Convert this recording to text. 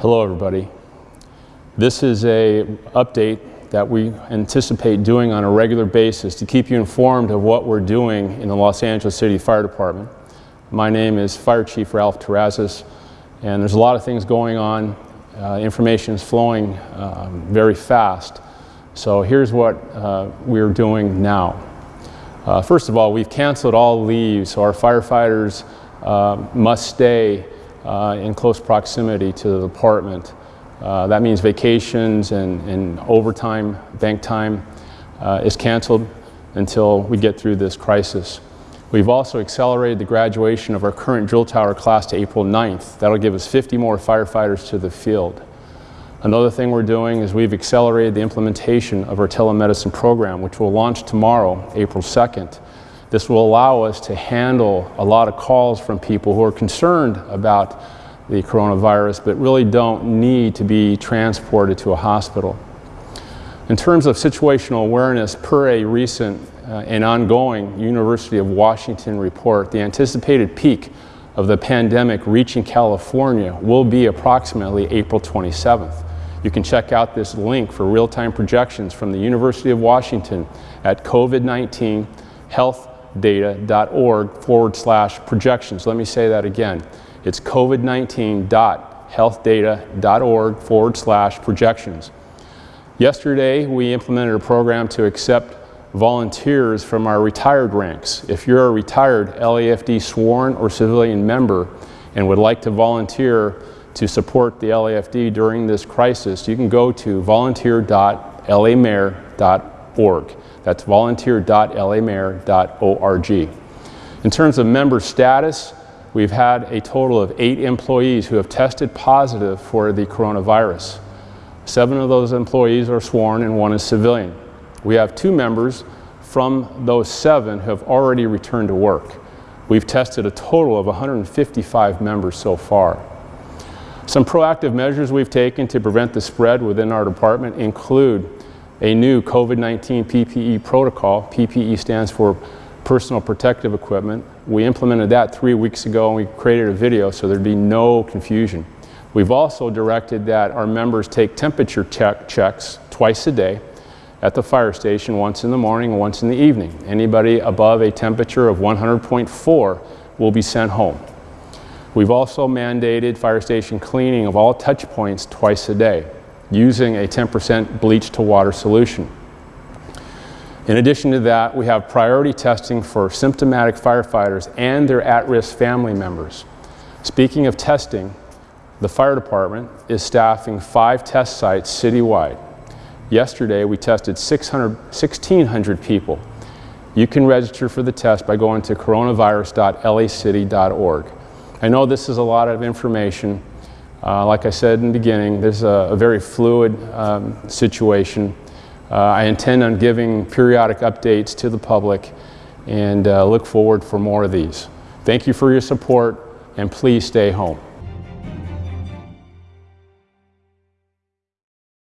Hello everybody. This is a update that we anticipate doing on a regular basis to keep you informed of what we're doing in the Los Angeles City Fire Department. My name is Fire Chief Ralph Terrazas and there's a lot of things going on. Uh, information is flowing um, very fast. So here's what uh, we're doing now. Uh, first of all, we've canceled all leaves, so our firefighters uh, must stay uh, in close proximity to the department. Uh, that means vacations and, and overtime, bank time uh, is canceled until we get through this crisis. We've also accelerated the graduation of our current drill tower class to April 9th. That'll give us 50 more firefighters to the field. Another thing we're doing is we've accelerated the implementation of our telemedicine program, which will launch tomorrow, April 2nd. This will allow us to handle a lot of calls from people who are concerned about the coronavirus, but really don't need to be transported to a hospital. In terms of situational awareness, per a recent uh, and ongoing University of Washington report, the anticipated peak of the pandemic reaching California will be approximately April 27th. You can check out this link for real-time projections from the University of Washington at COVID-19 healthdata.org forward slash projections. Let me say that again. It's covid19.healthdata.org forward slash projections. Yesterday, we implemented a program to accept volunteers from our retired ranks. If you're a retired LAFD sworn or civilian member and would like to volunteer to support the LAFD during this crisis, you can go to volunteer.lamayor.org. That's volunteer.lamayor.org. In terms of member status, we've had a total of eight employees who have tested positive for the coronavirus. Seven of those employees are sworn and one is civilian. We have two members from those seven who have already returned to work. We've tested a total of 155 members so far. Some proactive measures we've taken to prevent the spread within our department include a new COVID-19 PPE protocol. PPE stands for personal protective equipment. We implemented that three weeks ago and we created a video so there'd be no confusion. We've also directed that our members take temperature check checks twice a day at the fire station, once in the morning once in the evening. Anybody above a temperature of 100.4 will be sent home. We've also mandated fire station cleaning of all touch points twice a day using a 10% bleach to water solution. In addition to that, we have priority testing for symptomatic firefighters and their at-risk family members. Speaking of testing, the fire department is staffing five test sites citywide. Yesterday, we tested 600, 1,600 people. You can register for the test by going to coronavirus.lacity.org. I know this is a lot of information, uh, like I said in the beginning, there's a, a very fluid um, situation. Uh, I intend on giving periodic updates to the public and uh, look forward for more of these. Thank you for your support and please stay home.